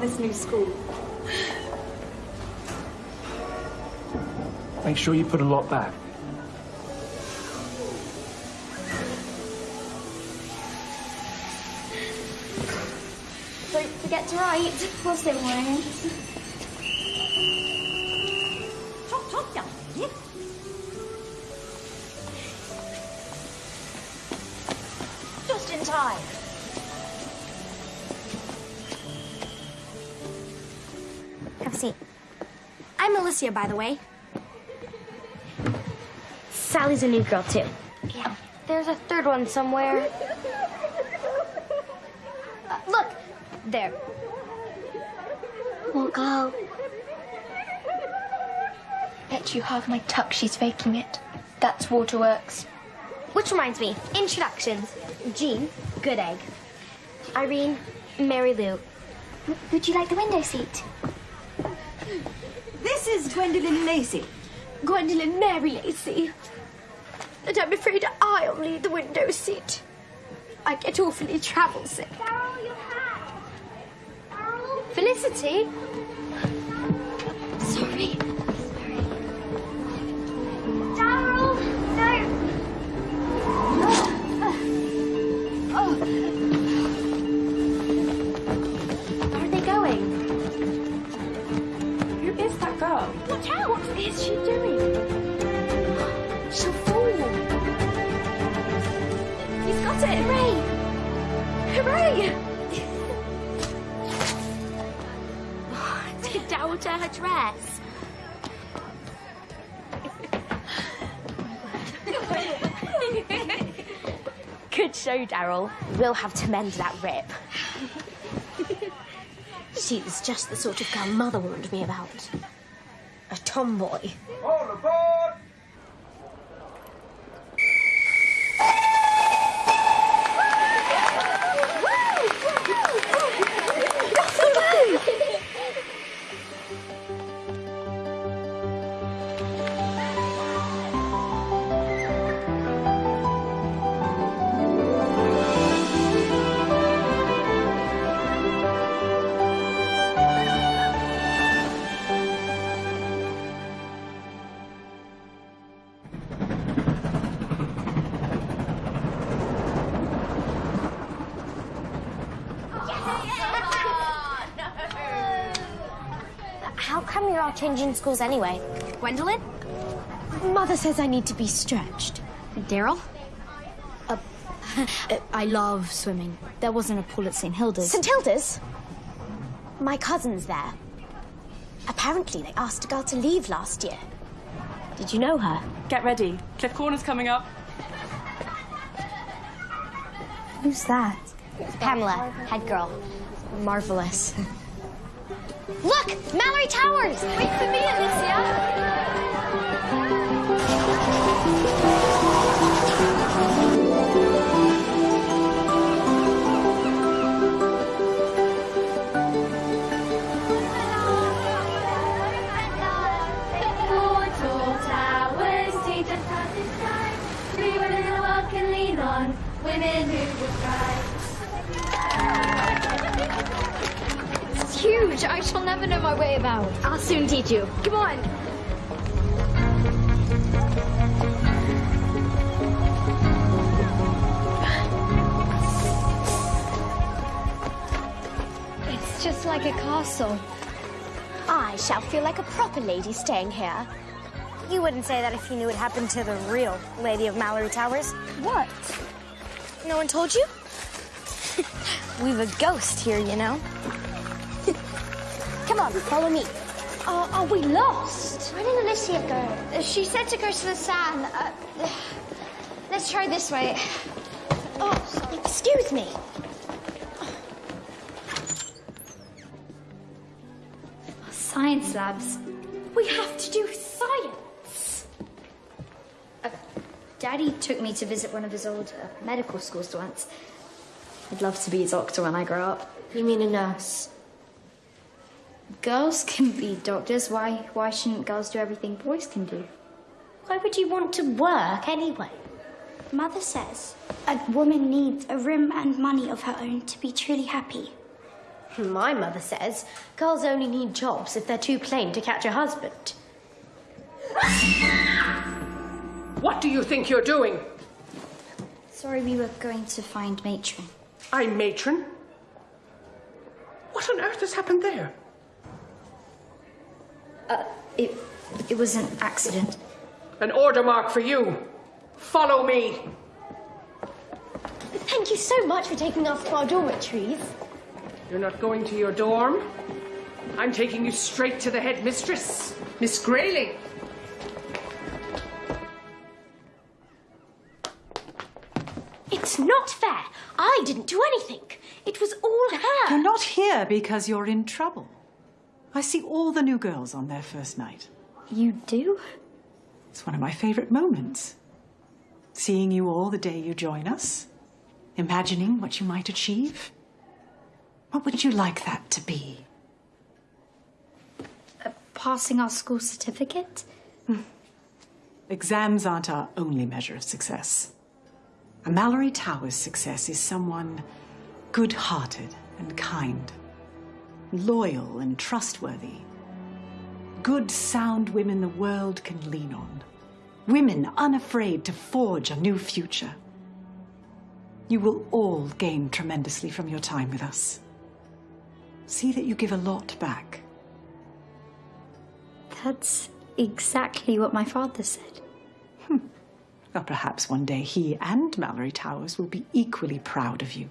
this new school. Make sure you put a lot back. Don't forget to write. What's it wearing? I'm Alicia, by the way. Sally's a new girl, too. Yeah, there's a third one somewhere. Uh, look, there. We'll go. Bet you half my tuck she's faking it. That's Waterworks. Which reminds me, introductions. Jean, good egg. Irene, Mary Lou. Would you like the window seat? Gwendoline Lacey. Gwendoline Mary Lacey. And I'm afraid I'll need the window seat. I get awfully travel sick. Darrell, your hat. Darrell. Felicity? Watch out! What is she doing? She'll fall. He's got it! Hooray! Hooray! Did Darrell tear her dress? Good show, Darrell. We'll have to mend that rip. She's just the sort of girl Mother warned me about. Tomboy. All aboard! How come you're all changing schools anyway? Gwendoline? Mother says I need to be stretched. Darrell? Uh, I love swimming. There wasn't a pool at St. Hilda's. St. Hilda's? My cousin's there. Apparently, they asked a girl to leave last year. Did you know her? Get ready. Cliff Corner's coming up. Who's that? Pamela, head girl. Marvelous. Look! Malory Towers! Wait for me, Alicia! Proper lady staying here. You wouldn't say that if you knew what happened to the real Lady of Malory Towers. What? No one told you? We've a ghost here, you know. Come on, follow me. Are, are we lost? Where did Alicia go? She said to go to the sand. Uh, let's try this way. Oh, excuse me. Science labs. We have to do science. Uh, Daddy took me to visit one of his old uh, medical schools once. I'd love to be a doctor when I grow up. You mean a nurse? Girls can be doctors. Why? Why shouldn't girls do everything boys can do? Why would you want to work anyway? Mother says a woman needs a room and money of her own to be truly happy. My mother says girls only need jobs if they're too plain to catch a husband. What do you think you're doing? Sorry, we were going to find Matron. I'm matron. What on earth has happened there? Uh, it, it was an accident. An order mark for you. Follow me. Thank you so much for taking us to our dormitories. You're not going to your dorm. I'm taking you straight to the headmistress, Miss Grayling. It's not fair. I didn't do anything. It was all her. You're not here because you're in trouble. I see all the new girls on their first night. You do? It's one of my favorite moments. Seeing you all the day you join us, imagining what you might achieve. What would you like that to be? Uh, passing our school certificate? Hmm. Exams aren't our only measure of success. A Malory Towers success is someone good hearted and kind, loyal and trustworthy. Good, sound women the world can lean on. Women unafraid to forge a new future. You will all gain tremendously from your time with us. See that you give a lot back. That's exactly what my father said. Hmm. Well, perhaps one day he and Malory Towers will be equally proud of you.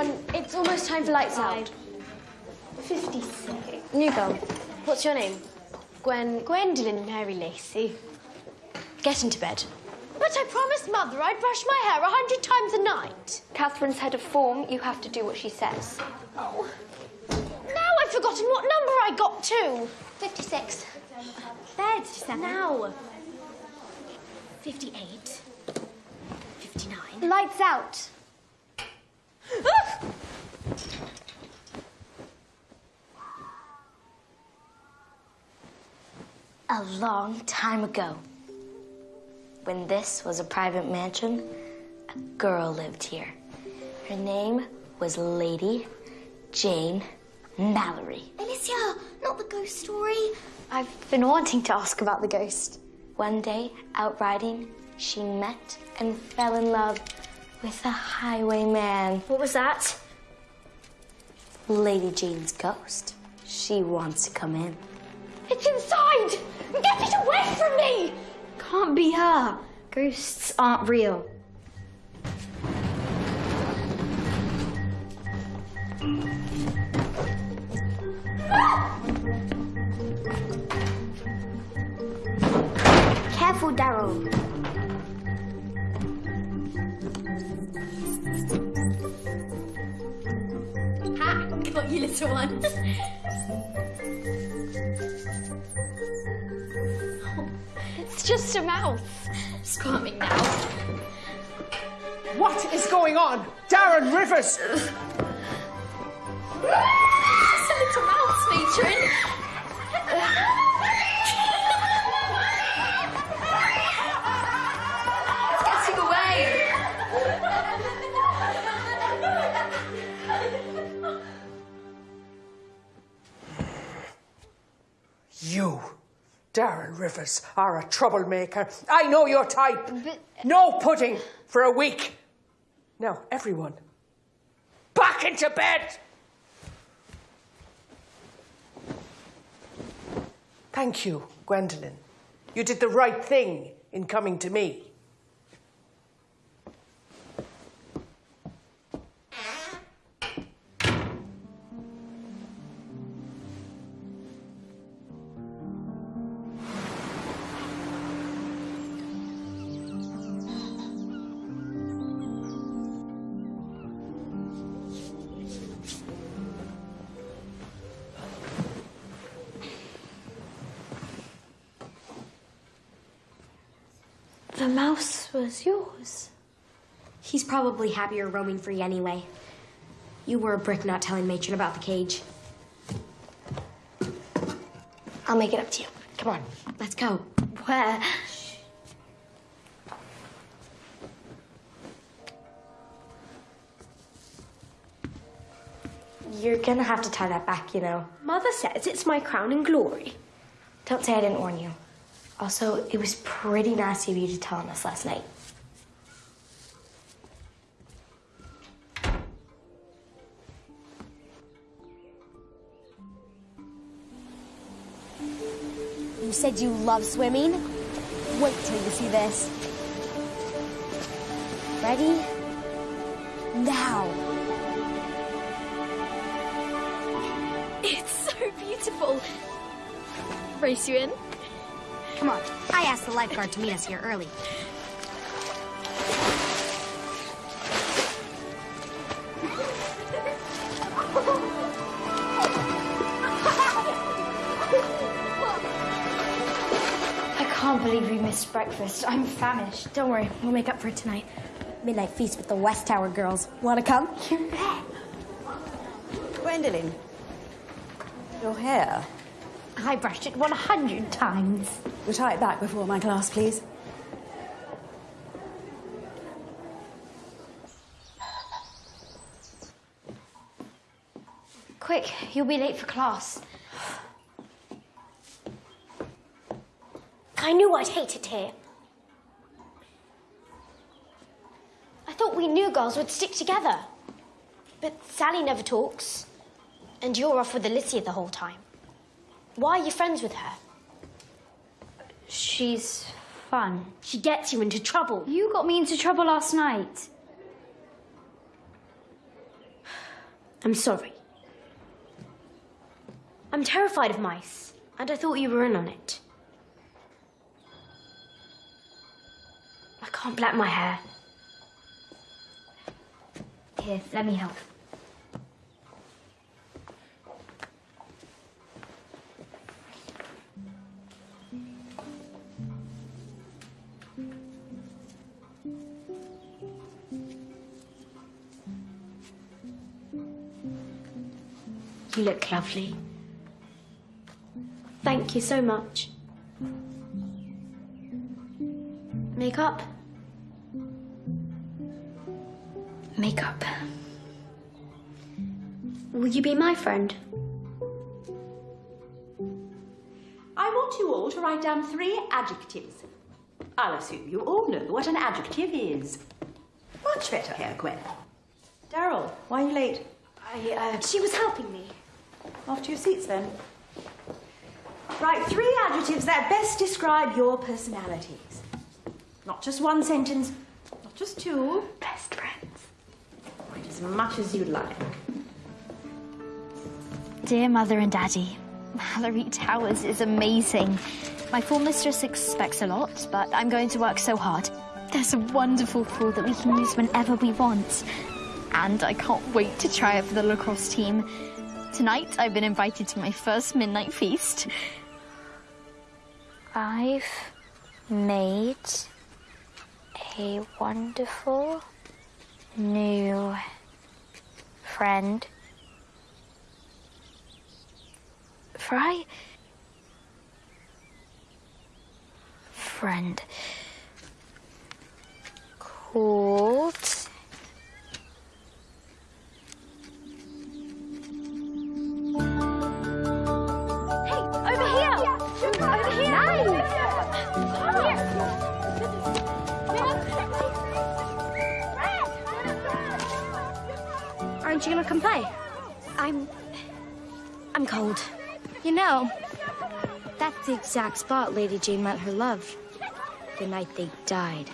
Everyone, it's almost time for lights out. 56. New girl. What's your name? Gwen. Gwendoline Mary Lacey. Get into bed. But I promised Mother I'd brush my hair a hundred times a night. Catherine's head of form, you have to do what she says. Oh. Now I've forgotten what number I got to. 56. Bed. Now. 58. 59. Lights out. A long time ago, when this was a private mansion, a girl lived here. Her name was Lady Jane Malory. Alicia, not the ghost story. I've been wanting to ask about the ghost. One day, out riding, she met and fell in love with a highwayman. What was that? Lady Jane's ghost. She wants to come in. It's inside! Get it away from me! Can't be her. Ghosts aren't real. Careful, Darrell. Ha! Got you, little one. it's just a mouse. It's calming now. What is going on? Darrell Rivers! Just a little mouse, matron. Darrell Rivers, are a troublemaker. I know your type. No pudding for a week. Now, everyone, back into bed. Thank you, Gwendoline. You did the right thing in coming to me. Probably happier roaming free anyway. You were a brick not telling Matron about the cage. I'll make it up to you. Come on. Let's go. Where? You're gonna have to tie that back, you know. Mother says it's my crown and glory. Don't say I didn't warn you. Also, it was pretty nasty of you to tell on us last night. Said you love swimming? Wait till you see this. Ready? Now. It's so beautiful. Race you in? Come on. I asked the lifeguard to meet us here early. Can't believe we missed breakfast. I'm famished. Don't worry, we'll make up for it tonight. Midnight feast with the West Tower girls. Wanna come? You bet. Gwendoline, your hair. I brushed it 100 times. We'll tie it back before my class, please. Quick, you'll be late for class. I knew I'd hate it here. I thought we new girls would stick together. But Sally never talks. And you're off with Alicia the whole time. Why are you friends with her? She's fun. She gets you into trouble. You got me into trouble last night. I'm sorry. I'm terrified of mice, and I thought you were in on it. I can't black my hair. Here, let me help. You look lovely. Thank you so much. Makeup? Makeup. Will you be my friend? I want you all to write down three adjectives. I'll assume you all know what an adjective is. Much better here, Gwen. Darrell, why are you late? I, uh, she was helping me. Off to your seats then. Write three adjectives that best describe your personalities. Not just one sentence, not just two. Best friends. Write as much as you'd like. Dear Mother and Daddy, Malory Towers is amazing. My form mistress expects a lot, but I'm going to work so hard. There's a wonderful pool that we can use whenever we want. And I can't wait to try it for the lacrosse team. Tonight, I've been invited to my first midnight feast. I've made a wonderful new friend. Fry? Friend. Called. Cold. You know, that's the exact spot Lady Jane met her love. The night they died.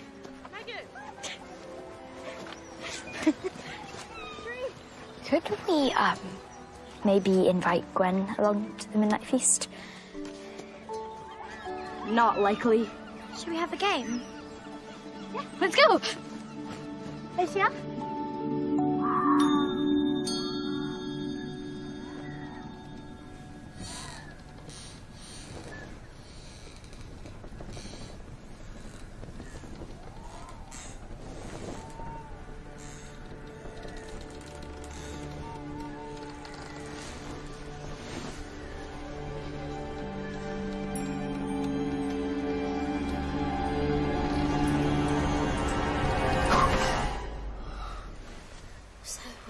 Could we, um, maybe invite Gwen along to the midnight feast? Not likely. Should we have a game? Yeah. Let's go! Alicia?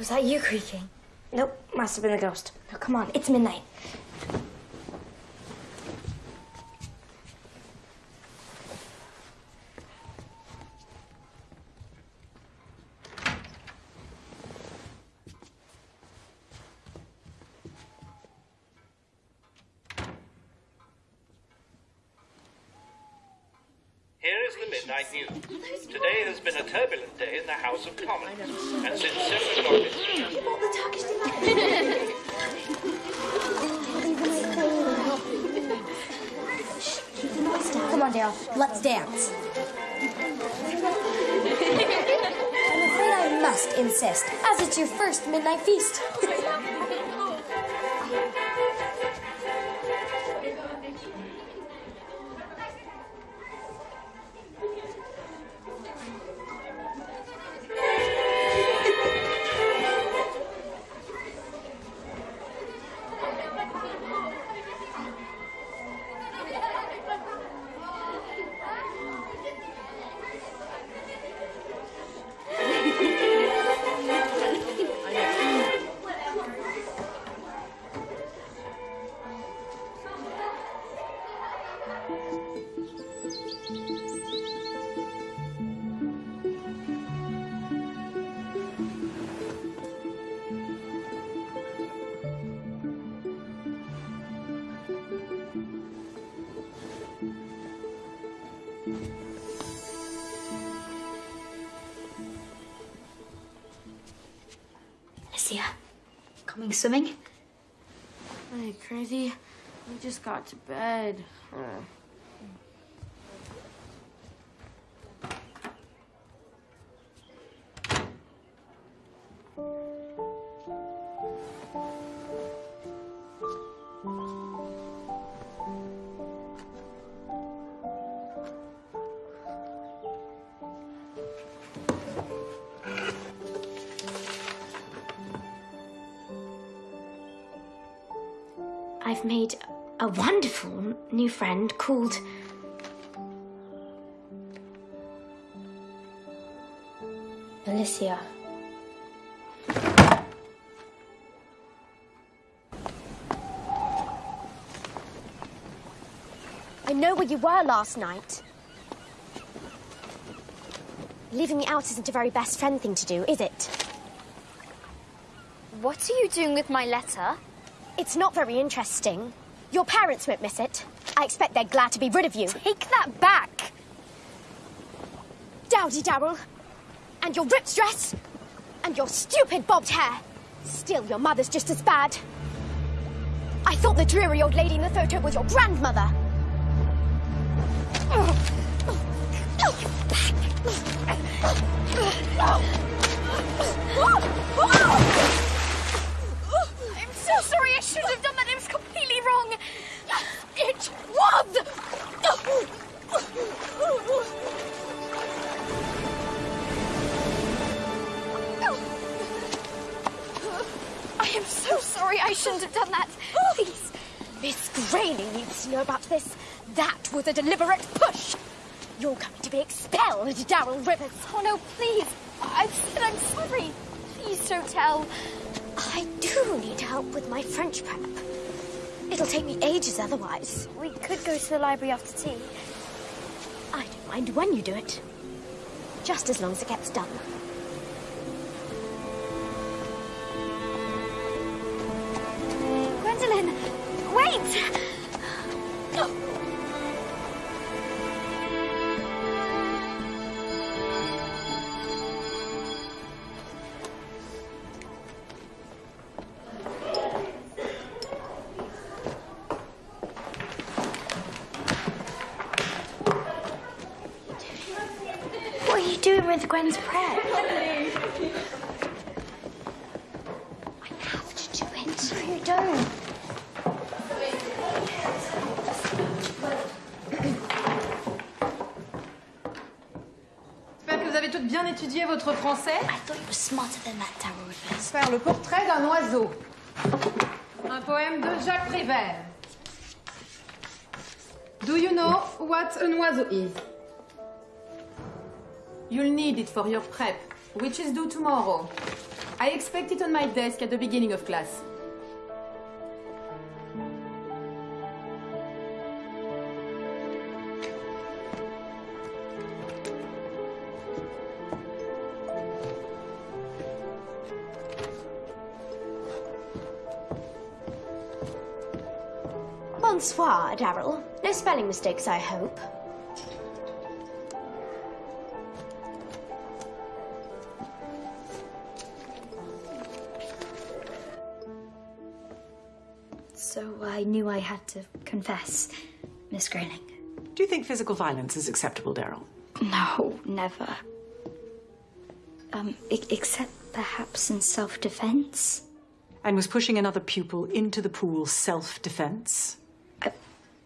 Was that you creaking? Nope, must have been the ghost. Now come on, it's midnight. Here is the midnight news. Today has been a turbulent day in the House of Commons, and since seven o'clock this Come on, Dale, let's dance. I'm afraid I must insist, as it's your first midnight feast. Coming swimming? Hey, crazy. We just got to bed. I've wonderful new friend called. Alicia. I know where you were last night. Leaving me out isn't a very best friend thing to do, is it? What are you doing with my letter? It's not very interesting. Your parents won't miss it. I expect they're glad to be rid of you. Take that back! Dowdy Darrell. And your ripped dress. And your stupid bobbed hair. Still, your mother's just as bad. I thought the dreary old lady in the photo was your grandmother. I'm so sorry, I shouldn't have Was a deliberate push. You're going to be expelled, Darrell Rivers. Oh no, please. I've said I'm sorry. Please don't tell. I do need help with my French prep. It'll take me ages otherwise. We could go to the library after tea. I don't mind when you do it. Just as long as it gets done. With Gwen's prep? I have to do it. No, you don't. J'espère que vous avez toutes bien étudié votre français. I thought you were smarter than that, Rivers. Faire le portrait d'un oiseau. Un poème de Jacques Prévert. Do you know what an oiseau is? You'll need it for your prep, which is due tomorrow. I expect it on my desk at the beginning of class. Bonsoir, Darrell. No spelling mistakes, I hope. Knew I had to confess, Miss Grayling. Do you think physical violence is acceptable, Darrell? No, never. Um, except perhaps in self-defense. And was pushing another pupil into the pool self-defense?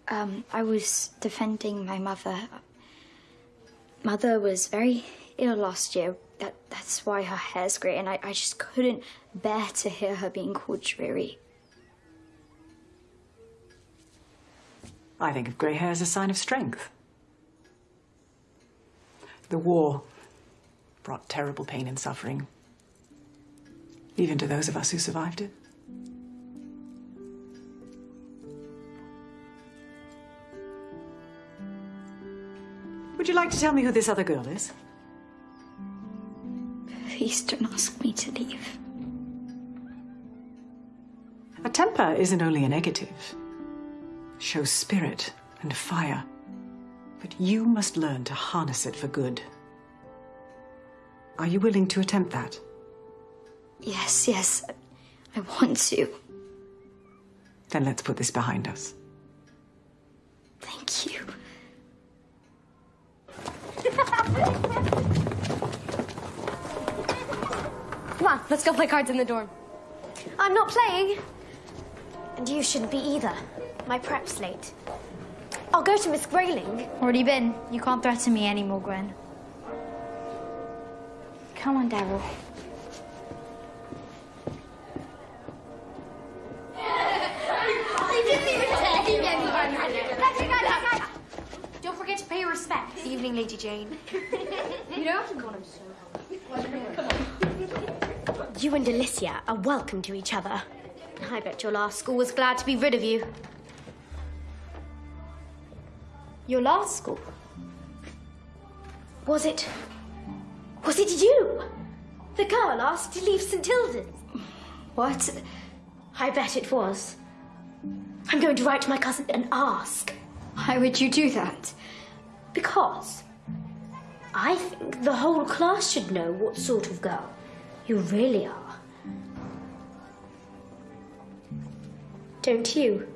Um, I was defending my mother. Mother was very ill last year. That that's why her hair's grey, and I, I just couldn't bear to hear her being called dreary. I think of grey hair as a sign of strength. The war brought terrible pain and suffering, even to those of us who survived it. Would you like to tell me who this other girl is? Please don't ask me to leave. A temper isn't only a negative. It shows spirit and fire. But you must learn to harness it for good. Are you willing to attempt that? Yes, yes, I want to. Then let's put this behind us. Thank you. Come on, let's go play cards in the dorm. I'm not playing. And you shouldn't be either. My prep's late. I'll go to Miss Grayling. Already been. You can't threaten me anymore, Gwen. Come on, Darrell. Don't forget to pay your respects. Evening, Lady Jane. You know? God, I'm so hungry. You and Alicia are welcome to each other. I bet your last school was glad to be rid of you. Your last school? Was it. Was it you? The girl asked to leave St. Hilda's? What? I bet it was. I'm going to write to my cousin and ask. Why would you do that? Because I think the whole class should know what sort of girl you really are. Don't you?